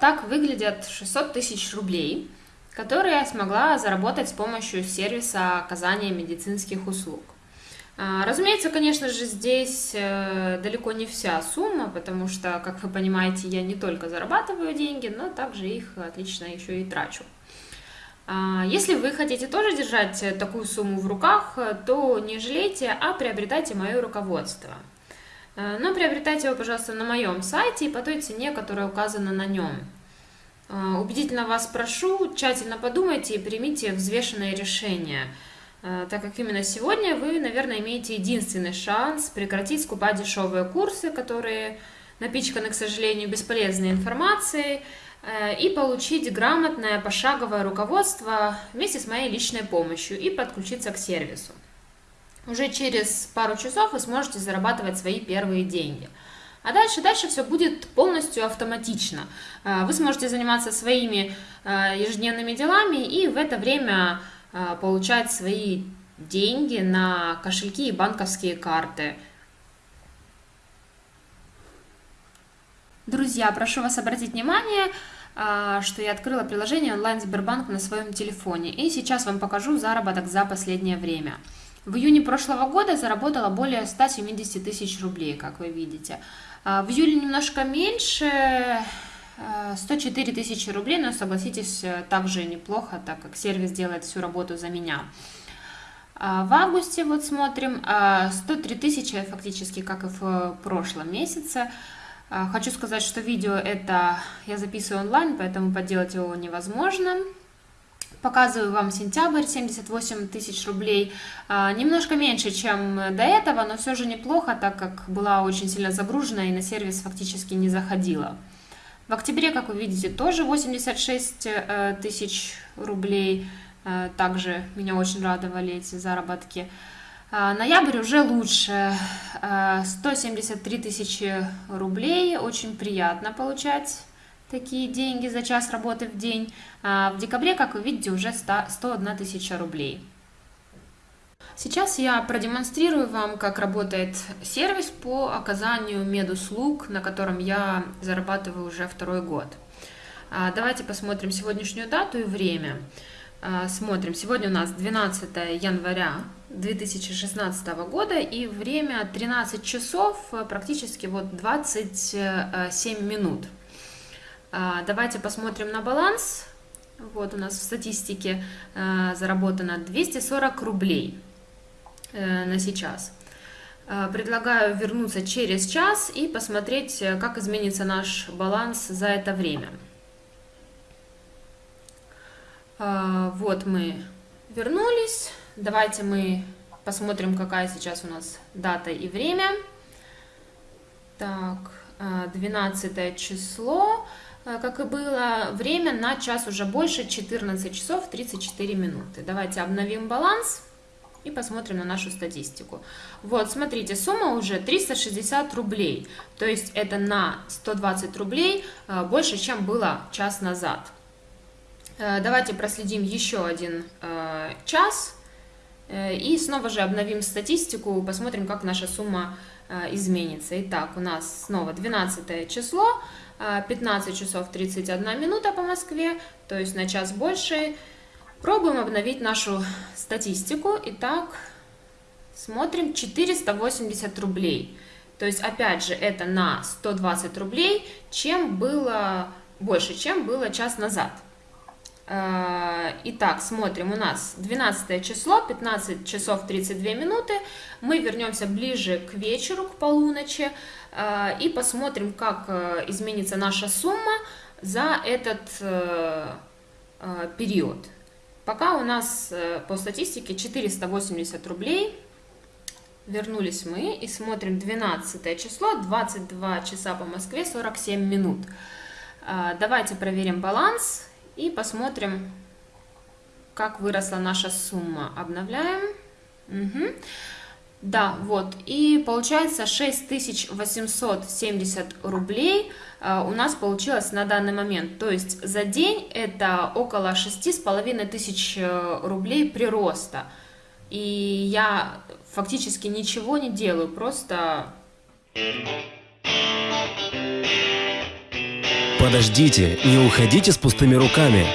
Так выглядят 600 тысяч рублей, которые я смогла заработать с помощью сервиса оказания медицинских услуг. А, разумеется, конечно же, здесь э, далеко не вся сумма, потому что, как вы понимаете, я не только зарабатываю деньги, но также их отлично еще и трачу. А, если вы хотите тоже держать такую сумму в руках, то не жалейте, а приобретайте мое руководство. А, но приобретайте его, пожалуйста, на моем сайте и по той цене, которая указана на нем. Убедительно вас прошу, тщательно подумайте и примите взвешенное решение – Э, так как именно сегодня вы, наверное, имеете единственный шанс прекратить скупать дешевые курсы, которые напичканы, к сожалению, бесполезной информацией, э, и получить грамотное пошаговое руководство вместе с моей личной помощью и подключиться к сервису. Уже через пару часов вы сможете зарабатывать свои первые деньги. А дальше, дальше все будет полностью автоматично. Э, вы сможете заниматься своими ежедневными делами и в это время а, получать свои деньги на кошельки и банковские карты. Друзья, прошу вас обратить внимание, а, что я открыла приложение онлайн Сбербанк на своем телефоне. И сейчас вам покажу заработок за последнее время. В июне прошлого года заработала более 170 тысяч рублей, как вы видите. А, в июле немножко меньше, 104 тысячи рублей, но согласитесь, э, также неплохо, так как сервис делает всю работу за меня. А в августе вот смотрим 103 а, тысячи фактически, как и в прошлом месяце. Хочу сказать, что видео это я записываю онлайн, поэтому подделать его невозможно. Показываю вам сентябрь, 78 тысяч рублей. Немножко меньше, чем до этого, но все же неплохо, так как была очень сильно загружена и на сервис фактически не заходила. В октябре, как вы видите, тоже 86 э, тысяч рублей. Э, также меня очень радовали эти заработки. А, ноябрь уже лучше. 173 э, тысячи рублей. Очень приятно получать такие деньги за час работы в день. А, в декабре, как вы видите, уже 100, 101 тысяча рублей. Сейчас я продемонстрирую вам, как работает сервис по оказанию медуслуг, на котором я зарабатываю уже второй год. А, давайте посмотрим сегодняшнюю дату и время. А, смотрим, сегодня у нас 12 января 2016 года и время 13 часов, практически вот 27 минут. А, давайте посмотрим на баланс. Вот у нас в статистике заработано 240 рублей. Э, на сейчас. Э, предлагаю вернуться через час и посмотреть, э, как изменится наш баланс за это время. Вот мы вернулись. Давайте мы посмотрим, какая сейчас у нас дата и время. Так, 12 число, как и было, время на час уже больше, 14 часов 34 минуты. Давайте обновим баланс и посмотрим на нашу статистику. Вот, смотрите, сумма уже 360 рублей, то есть это на 120 рублей э, больше, чем было час назад. Э, давайте проследим еще один э, час и снова же обновим статистику, посмотрим, как наша сумма изменится. Итак, у нас снова 12 число, 15 часов 31 минута по Москве, то есть на час больше. Пробуем обновить нашу статистику. Итак, смотрим 480 рублей. То есть, опять же, это на 120 рублей, чем было больше, чем было час назад. Э, итак, смотрим, у нас 12 число, 15 часов 32 минуты. Мы вернемся ближе к вечеру, к полуночи, э, и посмотрим, как э, изменится наша сумма за этот период. Пока у нас по статистике 480 рублей. Вернулись мы и смотрим 12 число, 22 часа по Москве, 47 минут. Давайте проверим баланс и посмотрим, как выросла наша сумма. Обновляем. Угу. Да, вот, и получается 6870 рублей э, у нас получилось на данный момент. То есть за день это около 6,5 тысяч э, рублей прироста. И я фактически ничего не делаю, просто Подождите, не уходите с пустыми руками.